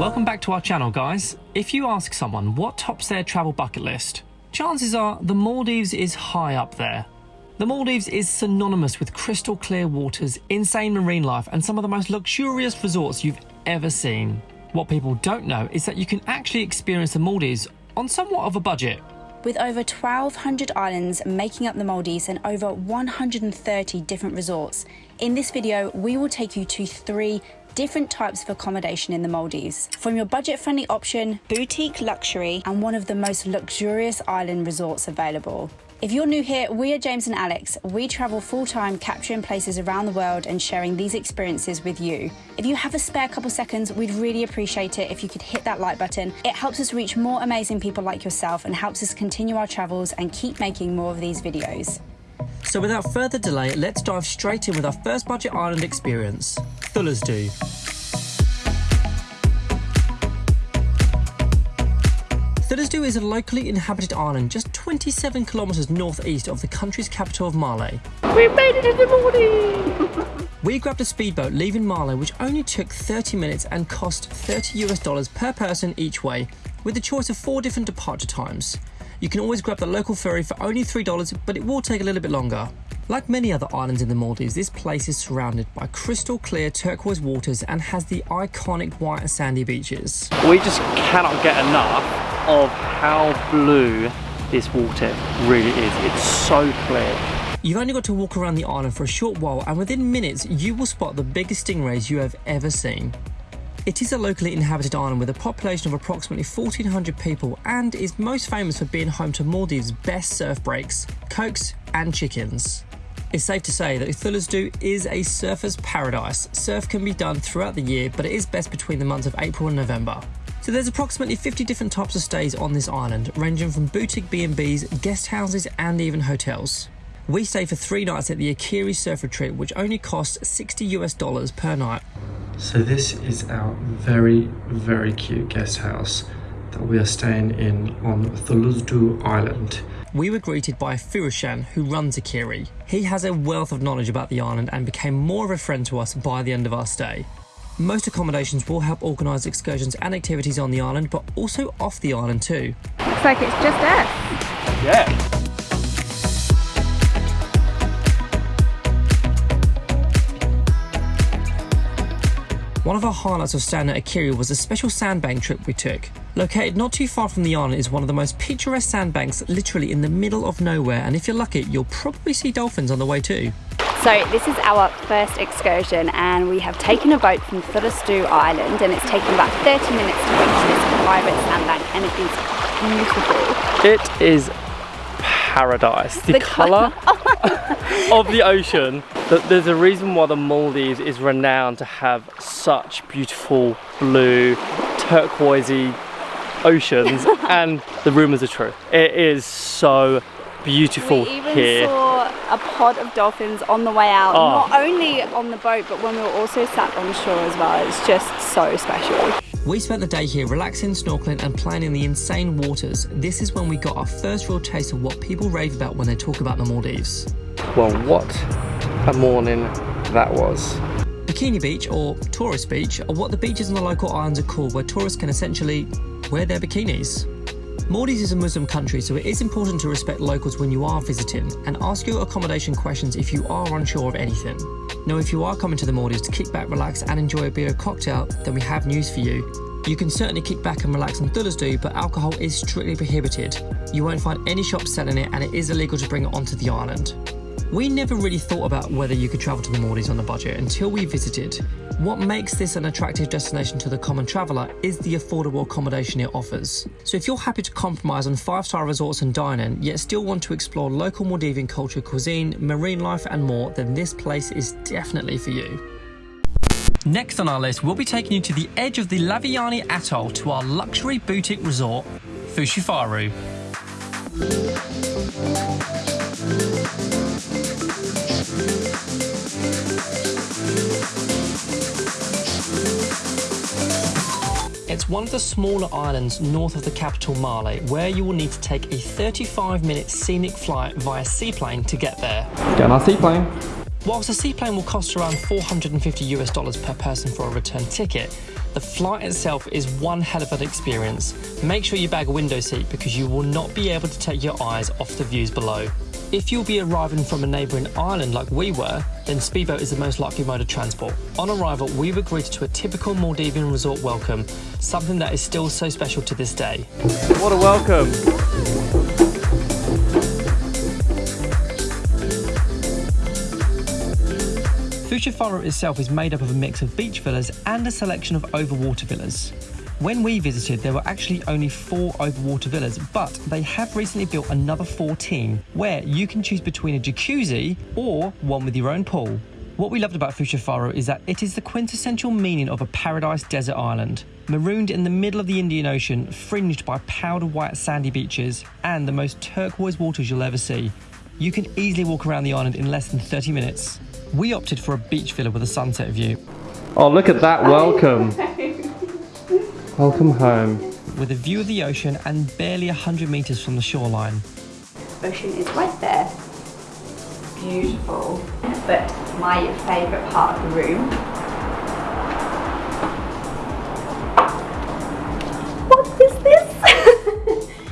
Welcome back to our channel, guys. If you ask someone what tops their travel bucket list, chances are the Maldives is high up there. The Maldives is synonymous with crystal clear waters, insane marine life, and some of the most luxurious resorts you've ever seen. What people don't know is that you can actually experience the Maldives on somewhat of a budget. With over 1,200 islands making up the Maldives and over 130 different resorts, in this video we will take you to three different types of accommodation in the Maldives. From your budget-friendly option, boutique luxury, and one of the most luxurious island resorts available. If you're new here, we are James and Alex. We travel full time capturing places around the world and sharing these experiences with you. If you have a spare couple seconds, we'd really appreciate it if you could hit that like button. It helps us reach more amazing people like yourself and helps us continue our travels and keep making more of these videos. So without further delay, let's dive straight in with our first budget island experience, Thulusdhoo. Thulusdhoo is a locally inhabited island just 27 kilometres northeast of the country's capital of Male. We made it in the morning! we grabbed a speedboat leaving Male which only took 30 minutes and cost 30 US dollars per person each way, with a choice of four different departure times. You can always grab the local ferry for only $3, but it will take a little bit longer. Like many other islands in the Maldives, this place is surrounded by crystal clear turquoise waters and has the iconic white sandy beaches. We just cannot get enough of how blue this water really is. It's so clear. You've only got to walk around the island for a short while and within minutes you will spot the biggest stingrays you have ever seen. It is a locally inhabited island with a population of approximately 1,400 people and is most famous for being home to Maldives' best surf breaks, cokes and chickens. It's safe to say that Thulusdhoo is a surfer's paradise. Surf can be done throughout the year, but it is best between the months of April and November. So there's approximately 50 different types of stays on this island, ranging from boutique B&Bs, guest houses and even hotels. We stay for three nights at the Akiri Surf Retreat, which only costs 60 US dollars per night. So this is our very, very cute guest house that we are staying in on Thulusdhoo Island. We were greeted by Firushan, who runs Akiri. He has a wealth of knowledge about the island and became more of a friend to us by the end of our stay. Most accommodations will help organise excursions and activities on the island, but also off the island too. Looks like it's just us. Yeah. One of our highlights of staying at Akiri was a special sandbank trip we took. Located not too far from the island is one of the most picturesque sandbanks literally in the middle of nowhere and if you're lucky you'll probably see dolphins on the way too. So this is our first excursion and we have taken a boat from Thulusdhoo Island and it's taken about 30 minutes to reach this private sandbank and it is beautiful. It is paradise. The, the colour of the ocean. There's a reason why the Maldives is renowned to have such beautiful blue, turquoisey oceans and the rumours are true. It is so beautiful we even here. saw a pod of dolphins on the way out, oh. not only on the boat but when we were also sat on shore as well. It's just so special. We spent the day here relaxing, snorkeling and playing in the insane waters. This is when we got our first real taste of what people rave about when they talk about the Maldives. Well, what a morning that was. Bikini Beach, or Tourist Beach, are what the beaches on the local islands are called where tourists can essentially wear their bikinis. Maldives is a Muslim country, so it is important to respect locals when you are visiting and ask your accommodation questions if you are unsure of anything. Now, if you are coming to the Maldives to kick back, relax, and enjoy a beer or cocktail, then we have news for you. You can certainly kick back and relax on do, but alcohol is strictly prohibited. You won't find any shops selling it, and it is illegal to bring it onto the island. We never really thought about whether you could travel to the Maldives on a budget until we visited. What makes this an attractive destination to the common traveller is the affordable accommodation it offers. So if you're happy to compromise on five-star resorts and dining, yet still want to explore local Maldivian culture, cuisine, marine life and more, then this place is definitely for you. Next on our list, we'll be taking you to the edge of the Lhaviyani Atoll to our luxury boutique resort, Fushifaru. One of the smaller islands north of the capital Male, where you will need to take a 35 minute scenic flight via seaplane to get there. Get on our seaplane. Whilst a seaplane will cost around 450 US dollars per person for a return ticket, The flight itself is one hell of an experience. Make sure you bag a window seat because you will not be able to take your eyes off the views below. If you'll be arriving from a neighbouring island like we were, then speedboat is the most likely mode of transport. On arrival, we were greeted to a typical Maldivian resort welcome, something that is still so special to this day. What a welcome! Fushifaru itself is made up of a mix of beach villas and a selection of overwater villas. When we visited, there were actually only four overwater villas, but they have recently built another 14 where you can choose between a jacuzzi or one with your own pool. What we loved about Fushifaru is that it is the quintessential meaning of a paradise desert island. Marooned in the middle of the Indian Ocean, fringed by powder white sandy beaches and the most turquoise waters you'll ever see. You can easily walk around the island in less than 30 minutes. We opted for a beach villa with a sunset view. Oh, look at that welcome! Welcome home. With a view of the ocean and barely 100 metres from the shoreline. Ocean is right there. Beautiful. But my favourite part of the room.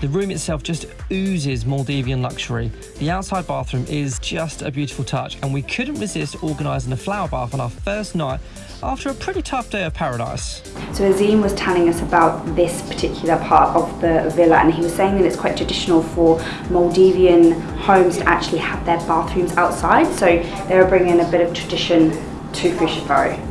The room itself just oozes Maldivian luxury. The outside bathroom is just a beautiful touch, and we couldn't resist organising a flower bath on our first night after a pretty tough day of paradise. So Azim was telling us about this particular part of the villa and he was saying that it's quite traditional for Maldivian homes to actually have their bathrooms outside. So they were bringing a bit of tradition to Faro.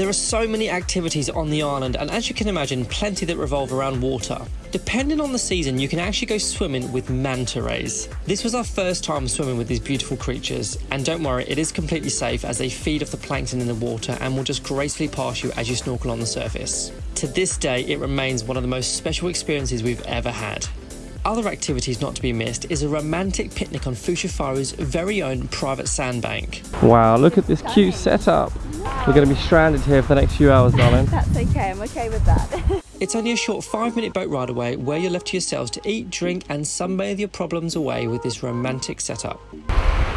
There are so many activities on the island, and as you can imagine, plenty that revolve around water. Depending on the season, you can actually go swimming with manta rays. This was our first time swimming with these beautiful creatures, and don't worry, it is completely safe as they feed off the plankton in the water and will just gracefully pass you as you snorkel on the surface. To this day, it remains one of the most special experiences we've ever had. Other activities not to be missed is a romantic picnic on Fushifaru's very own private sandbank. Wow, look at this cute setup. We're going to be stranded here for the next few hours, darling. That's okay, I'm okay with that. It's only a short five minute boat ride away where you're left to yourselves to eat, drink, and sunbathe your problems away with this romantic setup.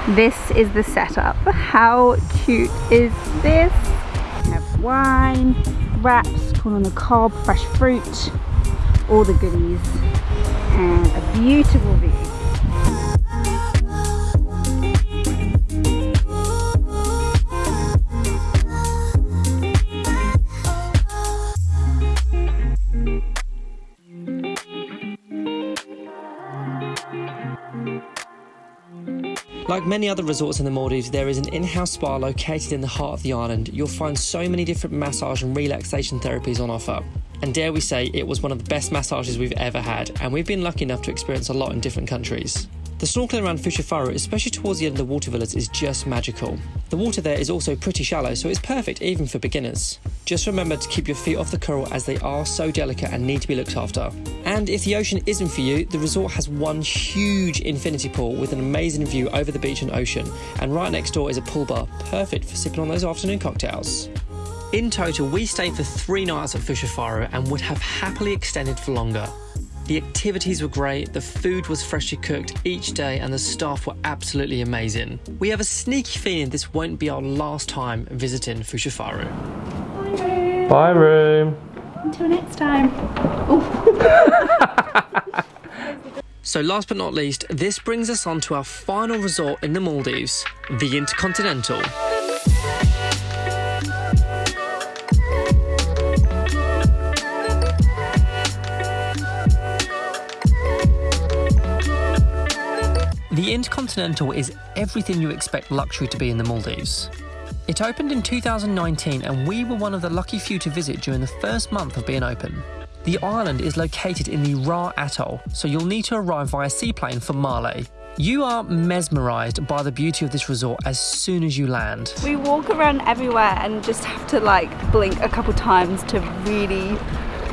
this is the setup. How cute is this? We have wine, wraps, corn on the cob, fresh fruit, all the goodies, and a beautiful view. Like many other resorts in the Maldives, there is an in house spa located in the heart of the island. You'll find so many different massage and relaxation therapies on offer. And dare we say, it was one of the best massages we've ever had, and we've been lucky enough to experience a lot in different countries. The snorkeling around Fuchsia especially towards the end of the water villas, is just magical. The water there is also pretty shallow, so it's perfect even for beginners. Just remember to keep your feet off the coral as they are so delicate and need to be looked after. And if the ocean isn't for you, the resort has one huge infinity pool with an amazing view over the beach and ocean, and right next door is a pool bar, perfect for sipping on those afternoon cocktails. In total, we stayed for three nights at Fushifaru and would have happily extended for longer. The activities were great, the food was freshly cooked each day, and the staff were absolutely amazing. We have a sneaky feeling this won't be our last time visiting Fushifaru. Bye, room. Until next time. So, last but not least, this brings us on to our final resort in the Maldives, the Intercontinental. Intercontinental is everything you expect luxury to be in the Maldives. It opened in 2019 and we were one of the lucky few to visit during the first month of being open. The island is located in the Ra Atoll, so you'll need to arrive via seaplane from Male. You are mesmerised by the beauty of this resort as soon as you land. We walk around everywhere and just have to like blink a couple times to really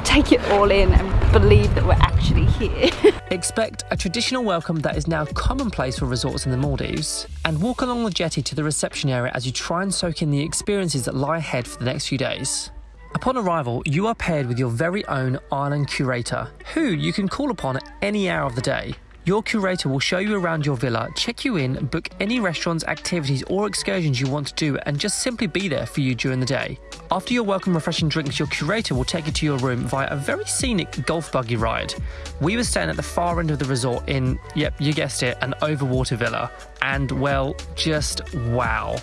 take it all in and believe that we're actually here. Expect a traditional welcome that is now commonplace for resorts in the Maldives, and walk along the jetty to the reception area as you try and soak in the experiences that lie ahead for the next few days. Upon arrival, you are paired with your very own island curator, who you can call upon at any hour of the day. Your curator will show you around your villa, check you in, book any restaurants, activities, or excursions you want to do, and just simply be there for you during the day. After your welcome refreshing drinks, your curator will take you to your room via a very scenic golf buggy ride. We were staying at the far end of the resort in, yep, you guessed it, an overwater villa. And well, just wow.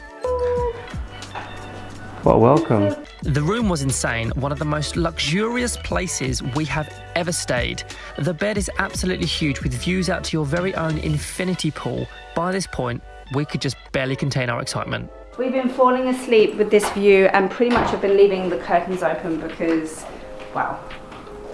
Well, welcome. The room was insane, one of the most luxurious places we have ever stayed. The bed is absolutely huge with views out to your very own infinity pool. By this point, we could just barely contain our excitement. We've been falling asleep with this view and pretty much have been leaving the curtains open because, wow.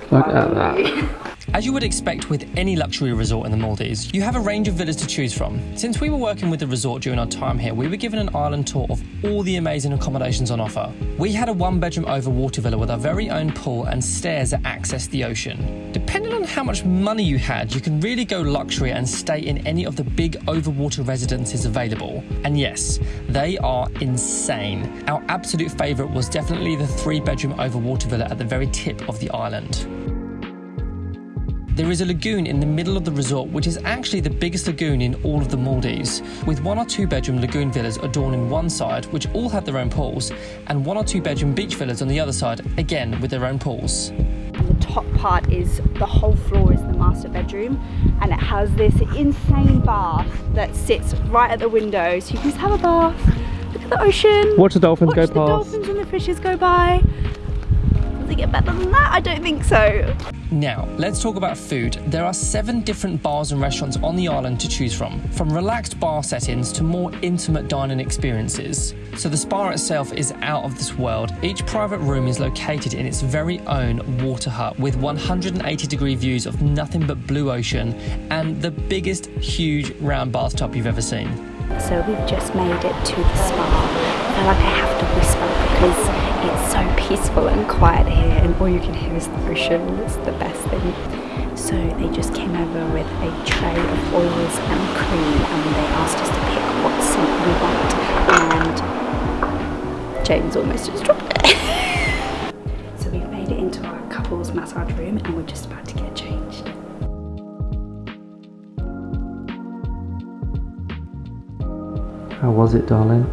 Look at that. As you would expect with any luxury resort in the Maldives, you have a range of villas to choose from. Since we were working with the resort during our time here, we were given an island tour of all the amazing accommodations on offer. We had a one bedroom over water villa with our very own pool and stairs that access the ocean. Depending on how much money you had, you can really go luxury and stay in any of the big overwater residences available. And yes, they are insane. Our absolute favourite was definitely the three bedroom overwater villa at the very tip of the island. There is a lagoon in the middle of the resort, which is actually the biggest lagoon in all of the Maldives, with one or two bedroom lagoon villas adorning one side, which all have their own pools, and one or two bedroom beach villas on the other side, again with their own pools. The top part is the whole floor is the master bedroom and it has this insane bath that sits right at the window so you can just have a bath, look at the ocean, Watch the dolphins watch go the past. dolphins and the fishes go by. Does it get better than that? I don't think so. Now, let's talk about food. There are seven different bars and restaurants on the island to choose from, from relaxed bar settings to more intimate dining experiences. So the spa itself is out of this world. Each private room is located in its very own water hut with 180 degree views of nothing but blue ocean and the biggest huge round bathtub you've ever seen. So we've just made it to the spa. I feel like I have to whisper because it's so peaceful and quiet here and all you can hear is the ocean. It's the best thing. So they just came over with a tray of oils and cream and they asked us to pick what scent we want and James almost just dropped it. so we've made it into our couples massage room and we're just about to get changed. How was it, darling?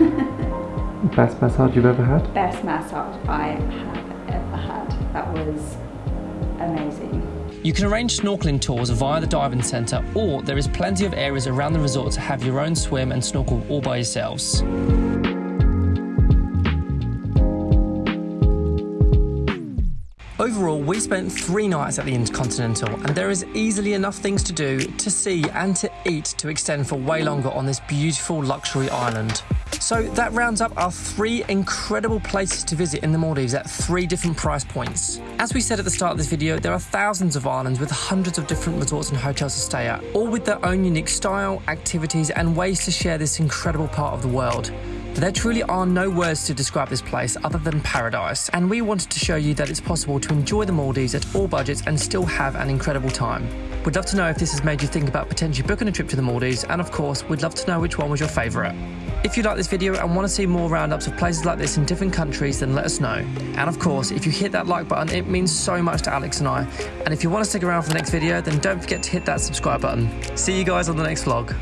Best massage you've ever had? Best massage I have ever had. That was amazing. You can arrange snorkeling tours via the diving centre, or there is plenty of areas around the resort to have your own swim and snorkel all by yourselves. Overall, we spent three nights at the Intercontinental, and there is easily enough things to do, to see, and to eat to extend for way longer on this beautiful luxury island. So that rounds up our three incredible places to visit in the Maldives at three different price points. As we said at the start of this video, there are thousands of islands with hundreds of different resorts and hotels to stay at, all with their own unique style, activities, and ways to share this incredible part of the world. There truly are no words to describe this place other than paradise, and we wanted to show you that it's possible to enjoy the Maldives at all budgets and still have an incredible time. We'd love to know if this has made you think about potentially booking a trip to the Maldives, and of course, we'd love to know which one was your favourite. If you like this video and want to see more roundups of places like this in different countries, then let us know. And of course, if you hit that like button, it means so much to Alex and I. And if you want to stick around for the next video, then don't forget to hit that subscribe button. See you guys on the next vlog.